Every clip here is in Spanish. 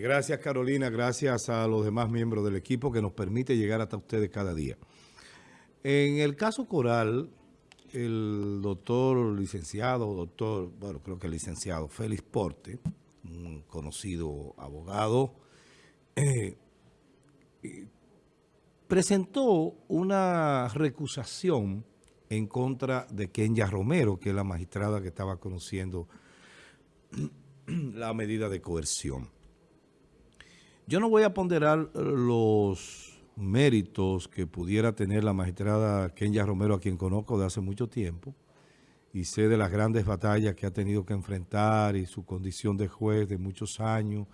gracias Carolina, gracias a los demás miembros del equipo que nos permite llegar hasta ustedes cada día. En el caso Coral, el doctor licenciado, doctor, bueno, creo que el licenciado Félix Porte, un conocido abogado, eh, presentó una recusación en contra de Kenya Romero, que es la magistrada que estaba conociendo la medida de coerción. Yo no voy a ponderar los méritos que pudiera tener la magistrada Kenya Romero, a quien conozco de hace mucho tiempo, y sé de las grandes batallas que ha tenido que enfrentar y su condición de juez de muchos años,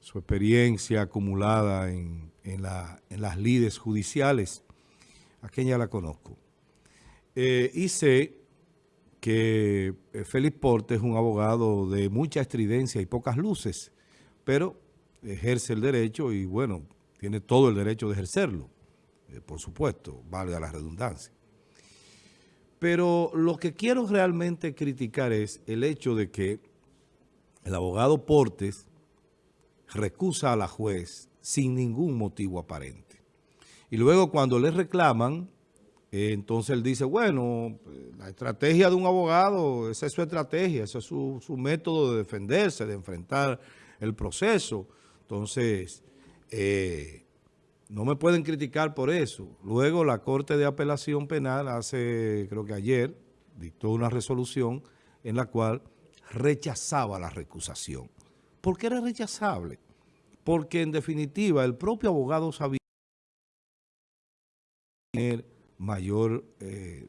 su experiencia acumulada en, las lides judiciales, a Kenya la conozco. Eh, y sé que eh, Félix Porte es un abogado de mucha estridencia y pocas luces, pero ejerce el derecho y, bueno, tiene todo el derecho de ejercerlo, eh, por supuesto, valga la redundancia. Pero lo que quiero realmente criticar es el hecho de que el abogado Portes recusa a la juez sin ningún motivo aparente. Y luego cuando le reclaman, eh, entonces él dice, bueno, la estrategia de un abogado, esa es su estrategia, ese es su, su método de defenderse, de enfrentar el proceso. Entonces, eh, no me pueden criticar por eso. Luego la Corte de Apelación Penal hace, creo que ayer, dictó una resolución en la cual rechazaba la recusación. ¿Por qué era rechazable? Porque en definitiva el propio abogado sabía tener mayor, eh,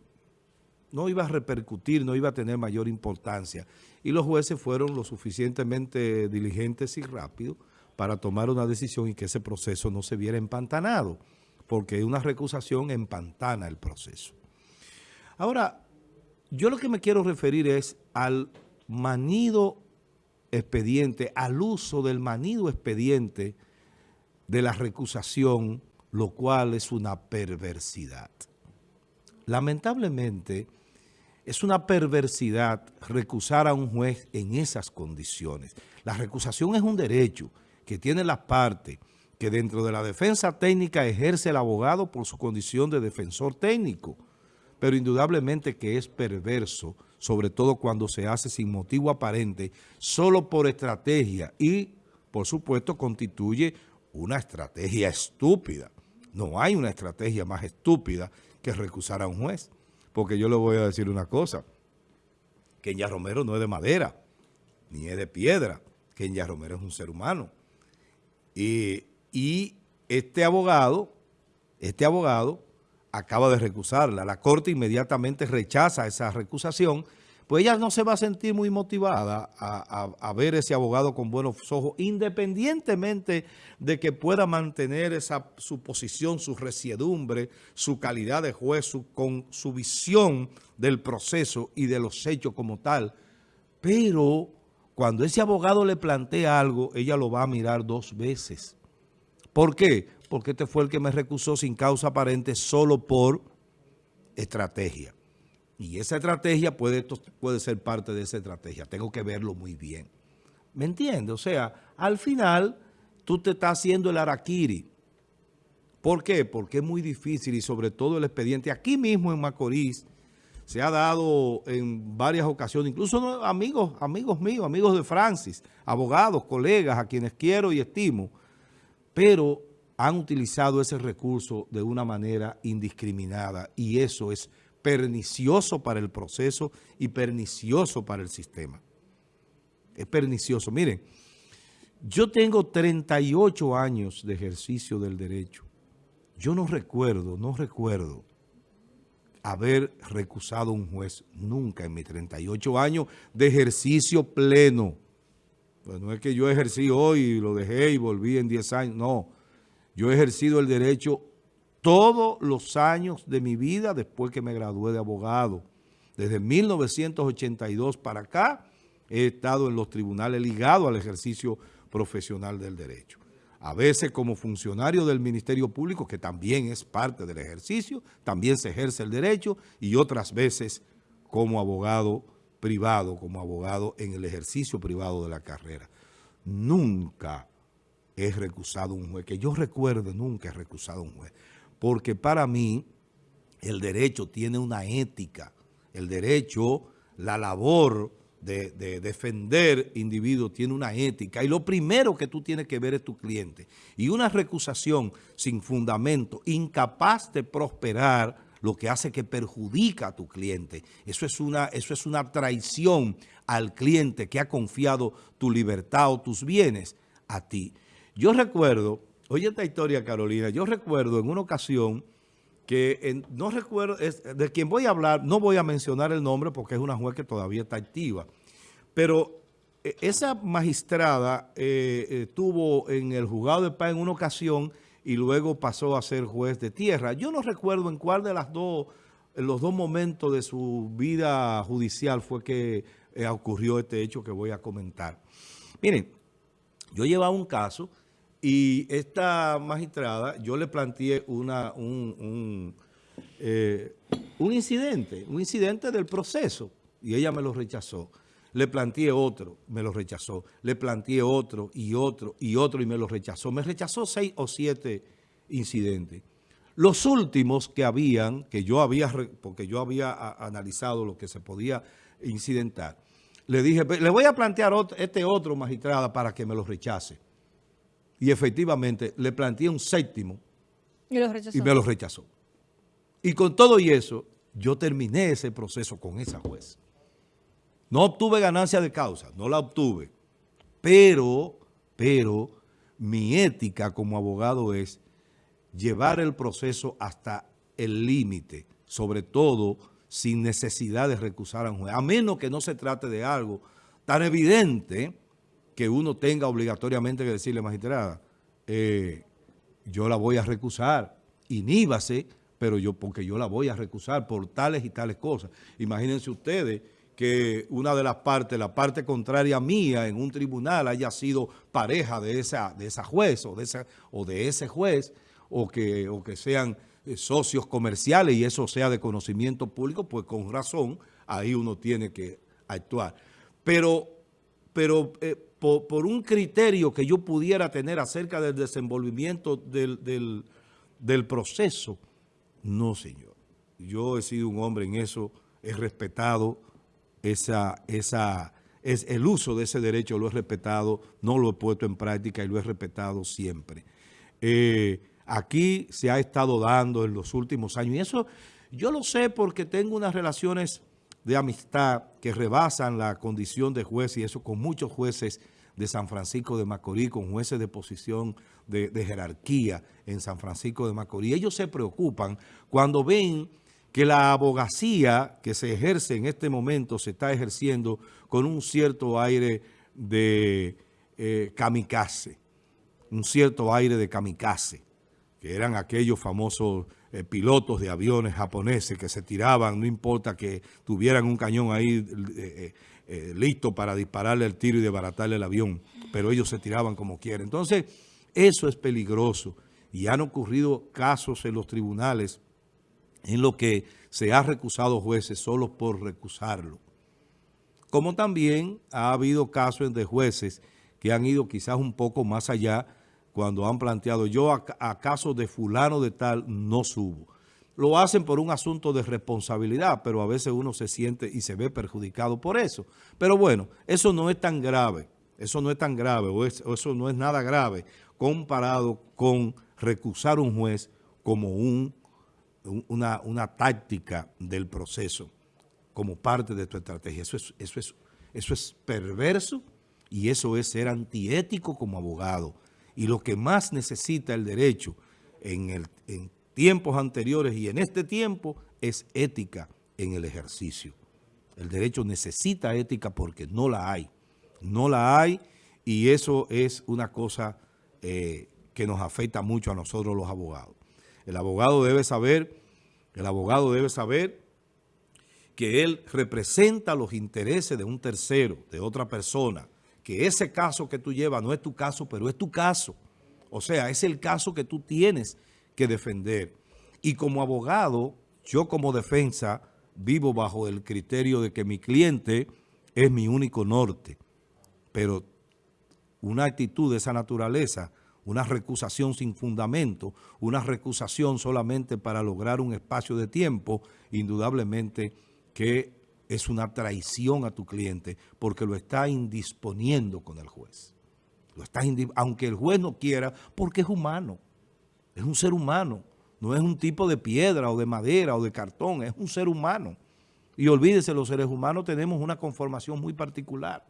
no iba a repercutir, no iba a tener mayor importancia. Y los jueces fueron lo suficientemente diligentes y rápidos para tomar una decisión y que ese proceso no se viera empantanado, porque una recusación empantana el proceso. Ahora, yo lo que me quiero referir es al manido expediente, al uso del manido expediente de la recusación, lo cual es una perversidad. Lamentablemente, es una perversidad recusar a un juez en esas condiciones. La recusación es un derecho, que tiene las partes que dentro de la defensa técnica ejerce el abogado por su condición de defensor técnico, pero indudablemente que es perverso, sobre todo cuando se hace sin motivo aparente, solo por estrategia y, por supuesto, constituye una estrategia estúpida. No hay una estrategia más estúpida que recusar a un juez, porque yo le voy a decir una cosa, Kenya Romero no es de madera, ni es de piedra, Kenya Romero es un ser humano, y este abogado, este abogado acaba de recusarla. La Corte inmediatamente rechaza esa recusación, pues ella no se va a sentir muy motivada a, ver ese abogado con buenos ojos, independientemente de que pueda mantener esa, su posición, su resiedumbre, su calidad de juez, con su visión del proceso y de los hechos como tal. Pero cuando ese abogado le plantea algo, ella lo va a mirar dos veces. ¿Por qué? Porque este fue el que me recusó sin causa aparente solo por estrategia. Y esa estrategia puede, puede ser parte de esa estrategia. Tengo que verlo muy bien. ¿Me entiendes? O sea, al final tú te estás haciendo el araquiri. ¿Por qué? Porque es muy difícil y sobre todo el expediente aquí mismo en Macorís, se ha dado en varias ocasiones, incluso amigos, amigos míos, amigos de Francis, abogados, colegas a quienes quiero y estimo, pero han utilizado ese recurso de una manera indiscriminada y eso es pernicioso para el proceso y pernicioso para el sistema. Es pernicioso. Miren, yo tengo 38 años de ejercicio del derecho. Yo no recuerdo, no recuerdo haber recusado un juez nunca en mis 38 años de ejercicio pleno. Pues no es que yo ejercí hoy y lo dejé y volví en 10 años, no. Yo he ejercido el derecho todos los años de mi vida después que me gradué de abogado. Desde 1982 para acá he estado en los tribunales ligado al ejercicio profesional del derecho a veces como funcionario del Ministerio Público, que también es parte del ejercicio, también se ejerce el derecho, y otras veces como abogado privado, como abogado en el ejercicio privado de la carrera. Nunca he recusado un juez. Que yo recuerde, nunca he recusado un juez. Porque para mí, el derecho tiene una ética. El derecho, la labor de, defender individuos tiene una ética. Y lo primero que tú tienes que ver es tu cliente. Y una recusación sin fundamento, incapaz de prosperar, lo que hace que perjudica a tu cliente. Eso es una, eso es una traición al cliente que ha confiado tu libertad o tus bienes a ti. Yo recuerdo, oye esta historia Carolina, yo recuerdo en una ocasión que no recuerdo, de quien voy a hablar, no voy a mencionar el nombre porque es una juez que todavía está activa, pero eh, esa magistrada eh, estuvo en el juzgado de paz en una ocasión y luego pasó a ser juez de tierra. Yo no recuerdo en cuál de las dos, en los dos momentos de su vida judicial fue que eh, ocurrió este hecho que voy a comentar. Miren, yo llevaba un caso y esta magistrada, yo le planteé una, un, eh, un, incidente, un incidente del proceso, y ella me lo rechazó. Le planteé otro, me lo rechazó. Le planteé otro y otro y otro y me lo rechazó. Me rechazó seis o siete incidentes. Los últimos que habían, que yo había, porque yo había analizado lo que se podía incidentar, le dije, le voy a plantear este otro magistrada para que me lo rechace y efectivamente le planteé un séptimo y, me lo rechazó. Y con todo y eso, yo terminé ese proceso con esa juez. No obtuve ganancia de causa, no la obtuve. Pero, pero, mi ética como abogado es llevar el proceso hasta el límite, sobre todo sin necesidad de recusar a un juez, a menos que no se trate de algo tan evidente que uno tenga obligatoriamente que decirle, magistrada, eh, yo la voy a recusar, iníbase, pero yo, porque yo la voy a recusar por tales y tales cosas. Imagínense ustedes que una de las partes, la parte contraria mía en un tribunal haya sido pareja de esa, de esa juez o de, esa, o de ese juez, o que, o que sean eh, socios comerciales y eso sea de conocimiento público, pues con razón ahí uno tiene que actuar. Pero, pero eh, por, un criterio que yo pudiera tener acerca del desenvolvimiento del, proceso. No, señor. Yo he sido un hombre en eso, he respetado esa, esa, es el uso de ese derecho, lo he respetado, no lo he puesto en práctica y lo he respetado siempre. Eh, aquí se ha estado dando en los últimos años y eso yo lo sé porque tengo unas relaciones de amistad que rebasan la condición de juez y eso con muchos jueces de San Francisco de Macorís, con jueces de posición de, jerarquía en San Francisco de Macorís. Ellos se preocupan cuando ven que la abogacía que se ejerce en este momento se está ejerciendo con un cierto aire de eh, kamikaze, un cierto aire de kamikaze, que eran aquellos famosos eh, pilotos de aviones japoneses que se tiraban, no importa que tuvieran un cañón ahí eh, eh, listo para dispararle el tiro y desbaratarle el avión, pero ellos se tiraban como quieren. Entonces, eso es peligroso y han ocurrido casos en los tribunales en los que se ha recusado jueces solo por recusarlo. Como también ha habido casos de jueces que han ido quizás un poco más allá cuando han planteado, yo a, caso de fulano de tal no subo. Lo hacen por un asunto de responsabilidad, pero a veces uno se siente y se ve perjudicado por eso. Pero bueno, eso no es tan grave, eso no es tan grave, o, eso no es nada grave comparado con recusar un juez como un, una, una, táctica del proceso, como parte de tu estrategia. Eso es, eso, es, eso es perverso y eso es ser antiético como abogado y lo que más necesita el derecho en, tiempos anteriores y en este tiempo es ética en el ejercicio. El derecho necesita ética porque no la hay. No la hay y eso es una cosa eh, que nos afecta mucho a nosotros los abogados. El abogado debe saber, el abogado debe saber que él representa los intereses de un tercero, de otra persona, que ese caso que tú llevas no es tu caso, pero es tu caso. O sea, es el caso que tú tienes que defender. Y como abogado, yo como defensa vivo bajo el criterio de que mi cliente es mi único norte. Pero una actitud de esa naturaleza una recusación sin fundamento, una recusación solamente para lograr un espacio de tiempo, indudablemente que es una traición a tu cliente porque lo está indisponiendo con el juez. Lo está aunque el juez no quiera, porque es humano, es un ser humano, no es un tipo de piedra o de madera o de cartón, es un ser humano. Y olvídese, los seres humanos tenemos una conformación muy particular.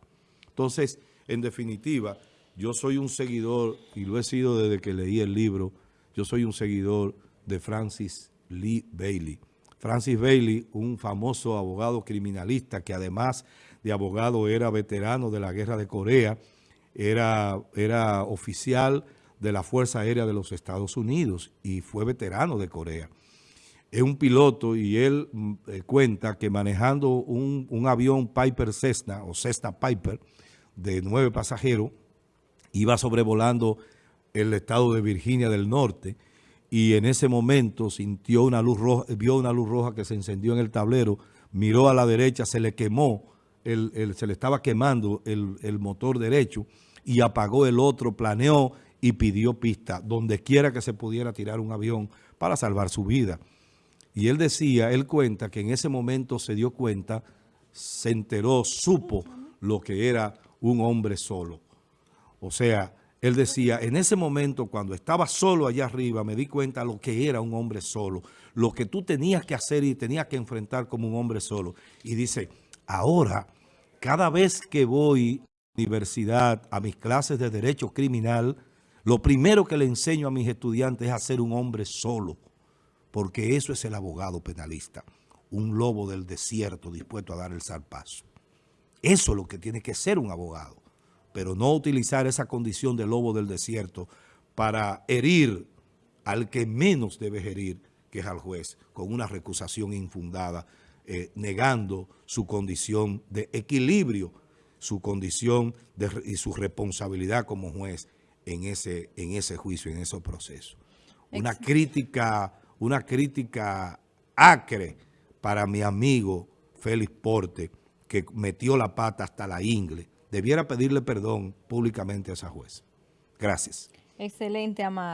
Entonces, en definitiva, yo soy un seguidor, y lo he sido desde que leí el libro, yo soy un seguidor de Francis Lee Bailey. Francis Bailey, un famoso abogado criminalista que además de abogado era veterano de la guerra de Corea, era, era oficial de la Fuerza Aérea de los Estados Unidos y fue veterano de Corea. Es un piloto y él mm, eh, cuenta que manejando un, un avión Piper Cessna o Cessna Piper de nueve pasajeros, iba sobrevolando el estado de Virginia del Norte y en ese momento sintió una luz roja, vio una luz roja que se encendió en el tablero, miró a la derecha, se le quemó, el, se le estaba quemando el, motor derecho y apagó el otro, planeó y pidió pista, donde quiera que se pudiera tirar un avión para salvar su vida. Y él decía, él cuenta que en ese momento se dio cuenta, se enteró, supo lo que era un hombre solo. O sea, él decía, en ese momento cuando estaba solo allá arriba, me di cuenta lo que era un hombre solo, lo que tú tenías que hacer y tenías que enfrentar como un hombre solo. Y dice, ahora, cada vez que voy a la universidad, a mis clases de Derecho Criminal, lo primero que le enseño a mis estudiantes es a ser un hombre solo, porque eso es el abogado penalista, un lobo del desierto dispuesto a dar el zarpazo. Eso es lo que tiene que ser un abogado pero no utilizar esa condición de lobo del desierto para herir al que menos debe herir, que es al juez, con una recusación infundada, eh, negando su condición de equilibrio, su condición y su responsabilidad como juez en ese, en ese juicio, en ese proceso. Una crítica, una crítica acre para mi amigo Félix Porte, que metió la pata hasta la ingle, debiera pedirle perdón públicamente a esa jueza. Gracias. Excelente, Amado.